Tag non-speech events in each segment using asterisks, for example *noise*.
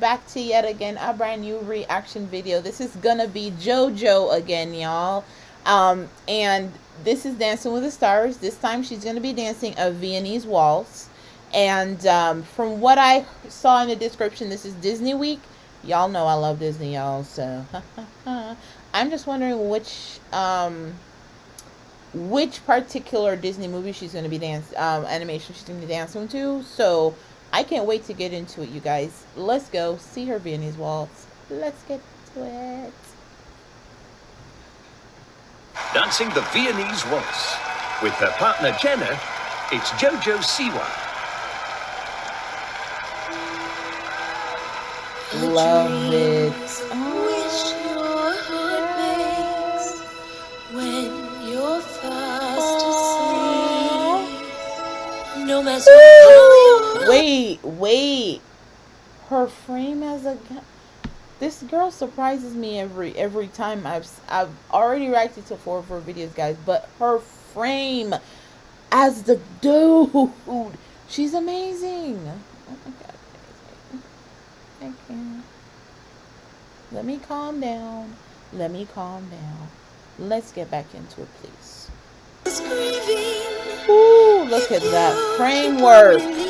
back to yet again a brand new reaction video. This is gonna be jojo again y'all. Um and this is dancing with the stars. This time she's gonna be dancing a viennese waltz. And um, from what i saw in the description this is disney week. Y'all know i love disney y'all so. *laughs* I'm just wondering which um which particular disney movie she's to be dance um animation she's to be dancing to. So I can't wait to get into it, you guys. Let's go see her Viennese waltz. Let's get to it. Dancing the Viennese waltz. With her partner Jenna, it's Jojo Siwa. Love it. no Wait, wait. Her frame as a this girl surprises me every every time I've I've already reacted to four of her videos, guys. But her frame as the dude, she's amazing. Oh my god, I can't. Let me calm down. Let me calm down. Let's get back into it, please. Ooh, look at that framework.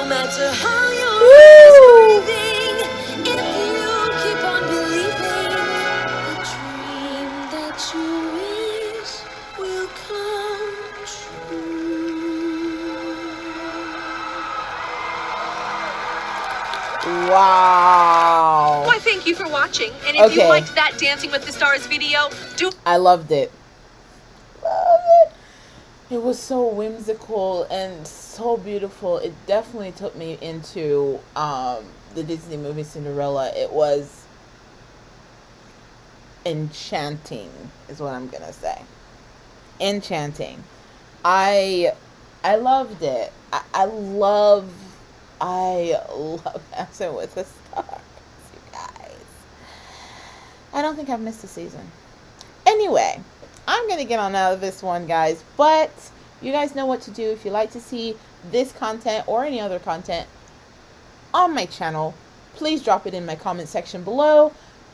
No matter how you're breathing, if you keep on believing, the dream that you wish will come true. Wow. Why, thank you for watching. And if okay. you liked that Dancing with the Stars video, do. I loved it. It was so whimsical and so beautiful. It definitely took me into um, the Disney movie Cinderella. It was enchanting, is what I'm gonna say. Enchanting. I I loved it. I, I love I love *laughs* dancing with the stars, you guys. I don't think I've missed a season. Anyway. Going to get on out of this one, guys. But you guys know what to do if you like to see this content or any other content on my channel. Please drop it in my comment section below.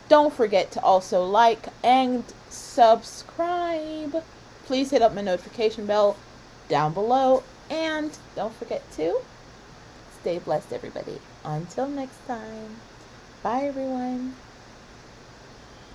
Don't forget to also like and subscribe. Please hit up my notification bell down below. And don't forget to stay blessed, everybody. Until next time. Bye, everyone.